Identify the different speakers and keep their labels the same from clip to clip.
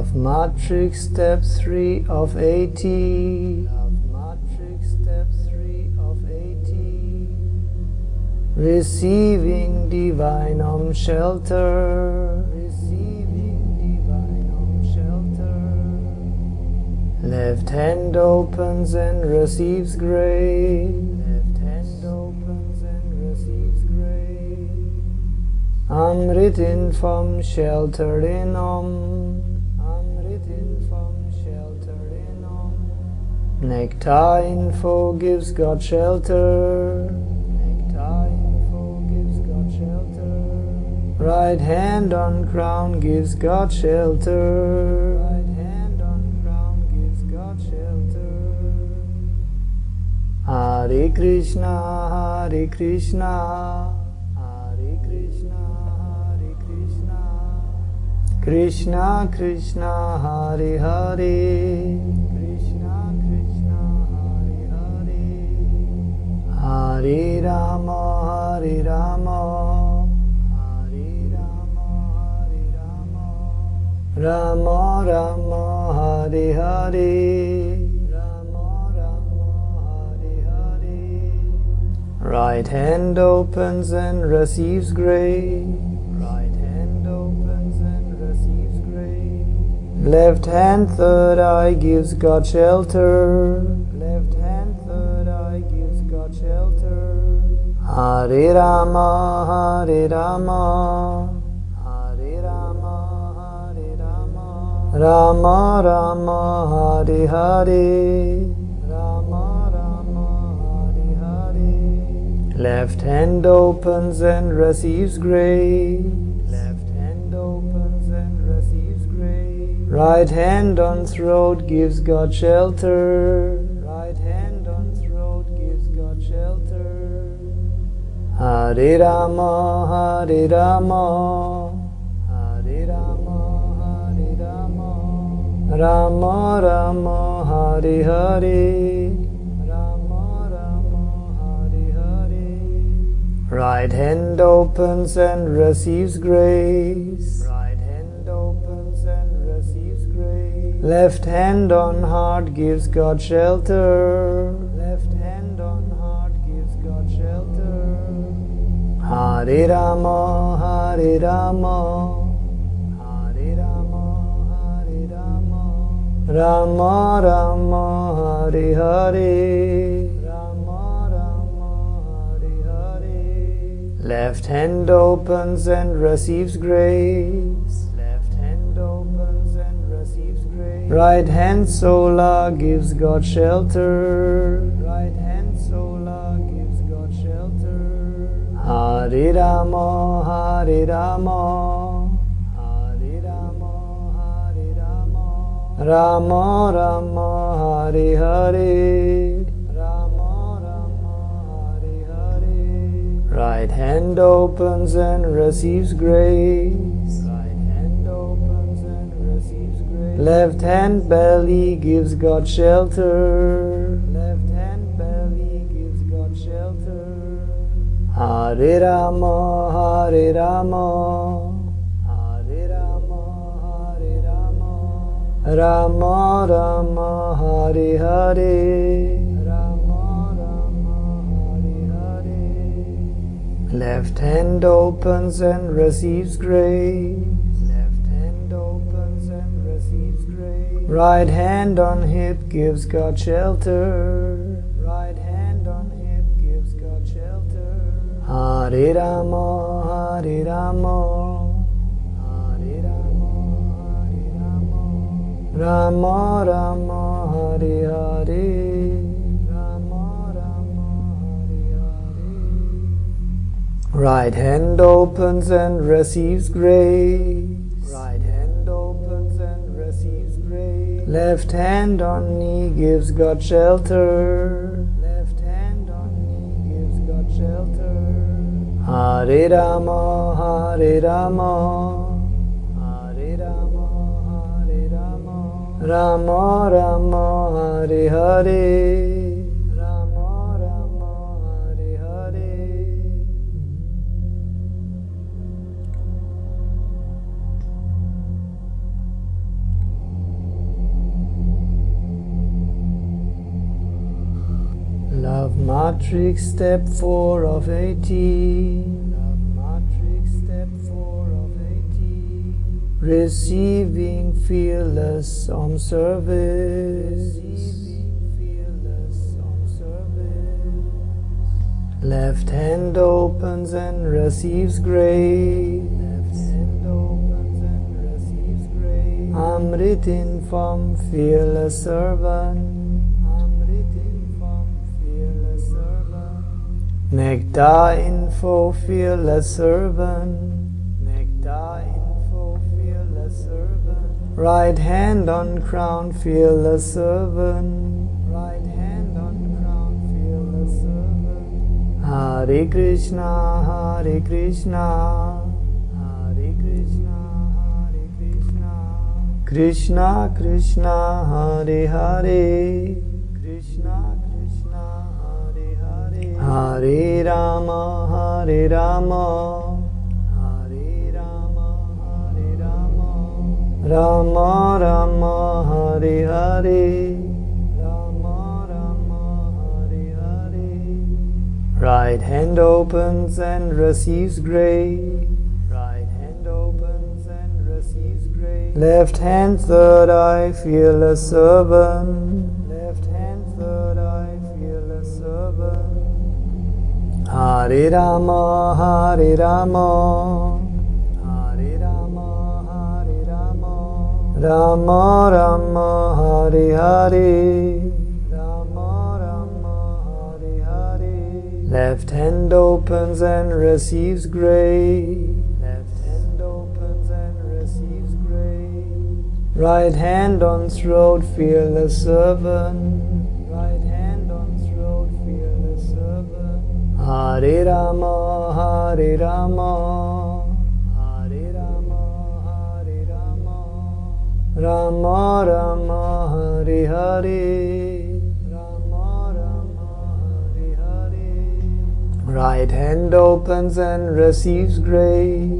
Speaker 1: Love Matrix Step 3 of 80. Love Matrix Step 3 of 80. Receiving divine om shelter. Receiving divine om shelter. Left hand opens and receives grace. Left hand opens and receives grace. Amrit in vom shelter in om. Nectar info gives God shelter. Nectar info gives God shelter. Right hand on crown gives God shelter. Right hand on crown gives God shelter. Hare Krishna, Hare Krishna, Krishna Krishna, Hare Hare, Rama Rama, Hare Hare, Rama Rama, Hare Hare. Right hand opens and receives grace. Right hand opens and receives grace. Left hand third eye gives God shelter. Left hand third eye gives God shelter. Rama, Rama. Rama. Rama Hare Hare. Rama Rama, Hare Hare. Left hand opens and receives grace. Left hand opens and receives grace. Right hand on throat gives God shelter. Right hand on throat gives God shelter. Hare Rama, Hare Rama. Rama Rama, Hare Hare. Rama Rama, Hare Hare. Right hand opens and receives grace. Right hand opens and receives grace. Left hand on heart gives God shelter. Left hand on heart gives God shelter. Hare Rama, Hare Rama. Rama Rama, Hare Hare. Rama Rama, Hare Hare. Left hand opens and receives grace. Left hand opens and receives grace. Right hand sola gives God shelter. Right hand sola gives God shelter. Hare Rama, Hare Rama. Hare. Rama Rama, Hare Hare. Right hand opens and receives grace. Right hand opens and receives grace. Left hand belly gives God shelter. Left hand belly gives God shelter. Hare Rama, Hare Rama. Rama. Rama Hare Hare. Rama Rama. Left hand opens and receives grace. Left hand opens and receives grace. Right hand on hip gives God shelter. Right hand on hip gives God shelter. Rama, Rama. Rama. Rama Hare Hare. Rama Rama, Hare Hare. Right hand opens and receives grace. Right hand opens and receives grace. Left hand on knee gives God shelter. Left hand on knee gives God shelter. Hare Rama, Hare Rama. Ram Ram Hari Hari Ram Ram Hari Hari Love Matrix Step 4 of 18 Receiving fearless on service. Left hand opens and receives grace. Grace. Amrit from fearless servant. Nectar info fearless servant. Right hand on crown fearless servant. Right hand on crown fearless servant. Hare Krishna, Hare Krishna. Hare Krishna, Hare Krishna. Krishna Krishna, Hare Hare. Hare Rama, Hare Rama, Hare Rama, Rama Hare Hare, Rama Rama, Hare Hare. Right hand opens and receives grace. Right hand opens and receives grace. Left hand, third eye, feel a servant. Hare Rama, Hare Rama, Rama, Rama Rama, Hare Hare, Rama Rama, Hare Hare. Left hand opens and receives grace. Left hand opens and receives grace. Right hand on throat, the servant. Hare Rama, Hare Rama, Rama, Rama Rama, Hare Hare, Rama Rama, Hare Hare. Right hand opens and receives grace.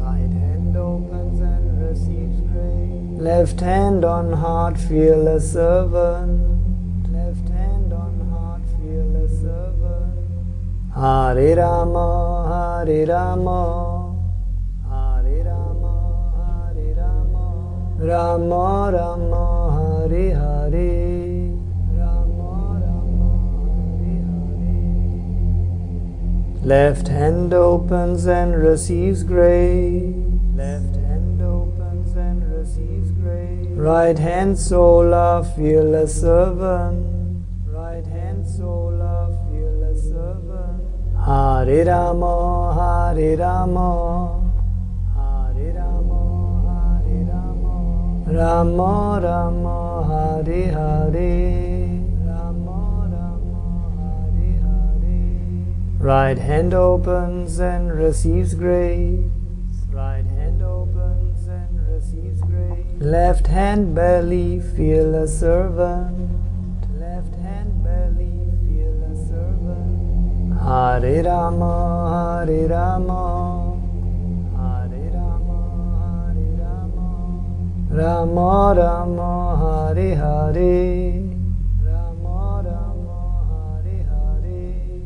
Speaker 1: Right hand opens and receives grace. Left hand on heart, feel a servant. Hare Rama, Hare Rama, Rama, Rama Hare Hare, Rama Rama, Hare Hare. Left hand opens and receives grace. Left hand opens and receives grace. Right hand sola, feel a servant. Hare Rama, Hare Rama, Rama Rama, Hare Hare, Rama Rama, Hare Hare. Right hand opens and receives grace. Right hand opens and receives grace. Left hand belly feel a servant. Left hand belly, feel a servant. Hare Rama, Hare Rama, Rama Rama, Hare Hare, Rama Rama, Hare Hare.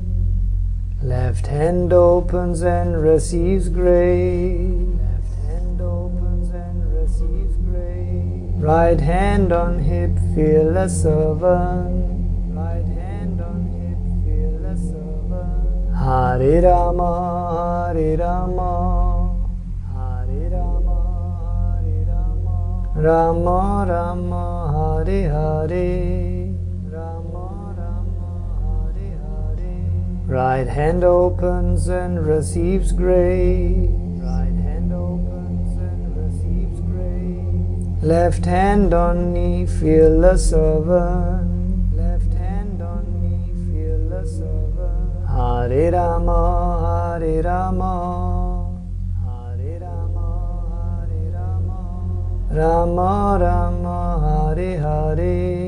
Speaker 1: Left hand opens and receives grace. Left hand opens and receives grace. Right hand on hip, feel a servant. My hand on hip feel a servant Hare Rama, Hare Rama, Rama Rama, Hare Hare. Right hand opens and receives grace. Right hand opens and receives grace. Left hand on knee, feel the servant. Hare Rama, Hare Rama, Rama, Rama, Hare Hare.